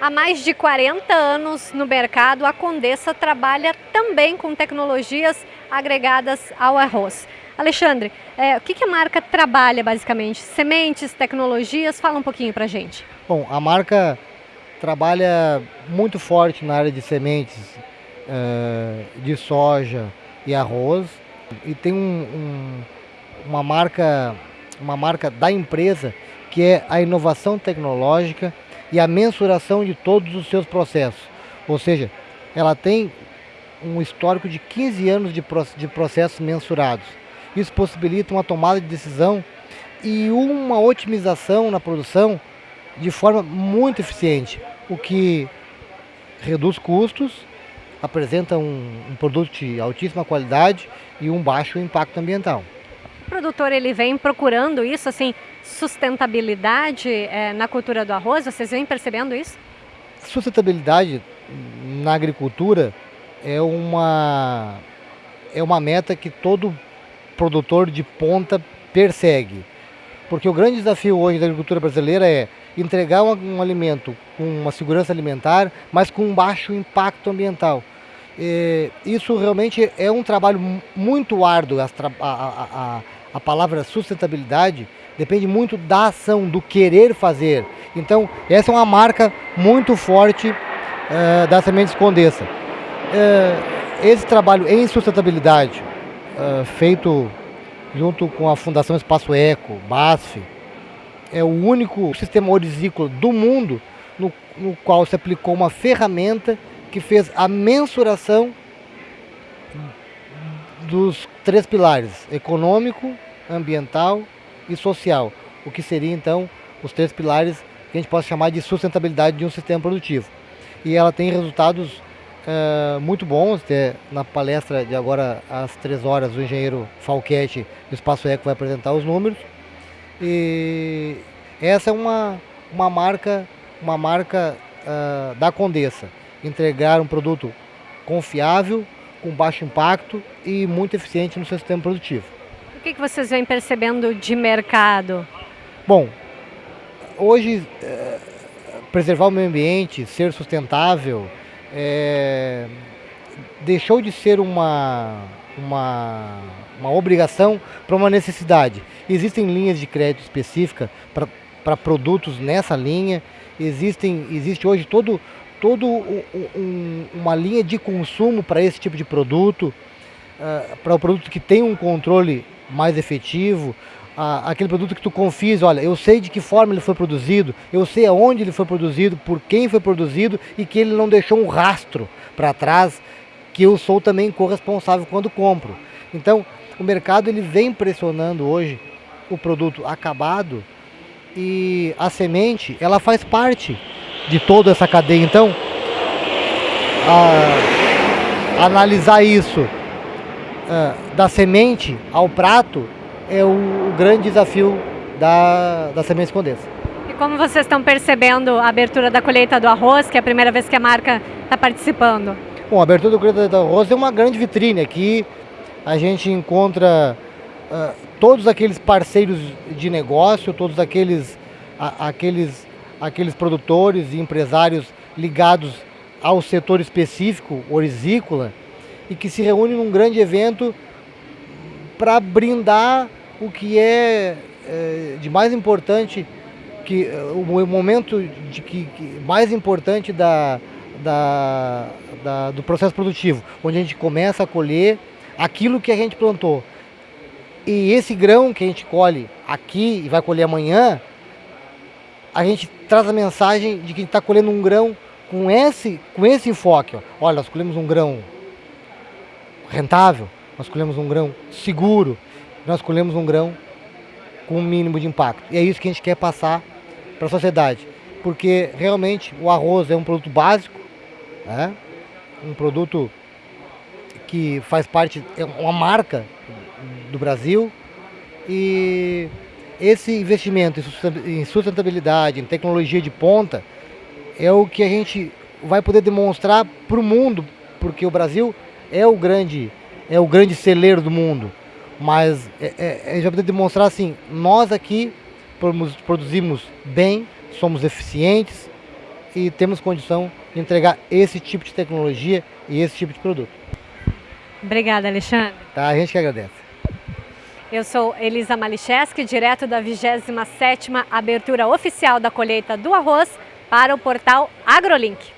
Há mais de 40 anos no mercado, a Condessa trabalha também com tecnologias agregadas ao arroz. Alexandre, é, o que, que, a marca trabalha basicamente? Sementes, tecnologias? Fala um pouquinho para gente. Bom, a marca trabalha muito forte na área de sementes uh, de soja e arroz e tem um, um, uma marca uma marca da empresa que é a inovação tecnológica e a mensuração de todos os seus processos. Ou seja, ela tem um histórico de 15 anos de, processos mensurados. Isso possibilita uma tomada de decisão e uma otimização na produção de forma muito eficiente, o que reduz custos, apresenta um, um produto de altíssima qualidade e um baixo impacto ambiental. O produtor ele vem procurando isso, assim, sustentabilidade é, na cultura do arroz? Vocês vêm percebendo isso? Sustentabilidade na agricultura é uma, é uma meta que todo produtor de ponta persegue. Porque o grande desafio hoje da agricultura brasileira é entregar um, um alimento com uma segurança alimentar, mas com um baixo impacto ambiental. E isso realmente é um trabalho muito árduo, a, a, a, a palavra sustentabilidade depende muito da ação, do querer fazer. Então, essa é uma marca muito forte uh, da Sementes Condessa. Uh, esse trabalho em sustentabilidade, uh, feito junto com a Fundação Espaço Eco, BASF, é o único sistema orizícola do mundo no, no qual se aplicou uma ferramenta que fez a mensuração dos três pilares, econômico, ambiental e social, o que seria então os três pilares que a gente pode chamar de sustentabilidade de um sistema produtivo. E ela tem resultados uh, muito bons, na palestra de agora às três horas o engenheiro Falquete do Espaço Eco vai apresentar os números. E essa é uma, uma marca, uma marca uh, da Condessa, entregar um produto confiável, com baixo impacto e muito eficiente no seu sistema produtivo. Que, que vocês vêm percebendo de mercado? Bom, hoje é, preservar o meio ambiente, ser sustentável, é, deixou de ser uma, uma, uma obrigação para uma necessidade. Existem linhas de crédito específica para produtos nessa linha, existem, existe hoje todo, todo um, uma linha de consumo para esse tipo de produto, uh, para o produto que tem um controle mais efetivo, uh, aquele produto que tu confies, olha, eu sei de que forma ele foi produzido, eu sei aonde ele foi produzido, por quem foi produzido e que ele não deixou um rastro para trás, que eu sou também corresponsável quando compro. Então, o mercado ele vem pressionando hoje o produto acabado e a semente, ela faz parte de toda essa cadeia. Então, a, analisar isso a, da semente ao prato é o, o grande desafio da, da semente Condessa. E como vocês estão percebendo a abertura da colheita do arroz, que é a primeira vez que a marca está participando? Bom, a abertura da colheita do arroz é uma grande vitrine. Aqui a gente encontra uh, todos aqueles parceiros de negócio, todos aqueles, a, aqueles aqueles produtores e empresários ligados ao setor específico, orizícola, e que se reúnem num grande evento para brindar o que é, é, de mais importante, que o momento de que, que mais importante da, da, da, do processo produtivo, onde a gente começa a colher aquilo que a gente plantou. E esse grão que a gente colhe aqui e vai colher amanhã, a gente traz a mensagem de que está colhendo um grão com esse, com esse enfoque. Ó. Olha, nós colhemos um grão rentável, nós colhemos um grão seguro, nós colhemos um grão com um mínimo de impacto. E é isso que a gente quer passar para a sociedade. Porque realmente o arroz é um produto básico, né? um produto que faz parte, é uma marca do Brasil e esse investimento em sustentabilidade, em tecnologia de ponta, é o que a gente vai poder demonstrar para o mundo, porque o Brasil é o grande, é o grande celeiro do mundo. Mas é, é, a gente vai poder demonstrar assim, nós aqui produzimos bem, somos eficientes e temos condição de entregar esse tipo de tecnologia e esse tipo de produto. Obrigada, Alexandre. Tá, a gente que agradece. Eu sou Elisa Malicheski, direto da 27ª abertura oficial da colheita do arroz para o portal AgroLink.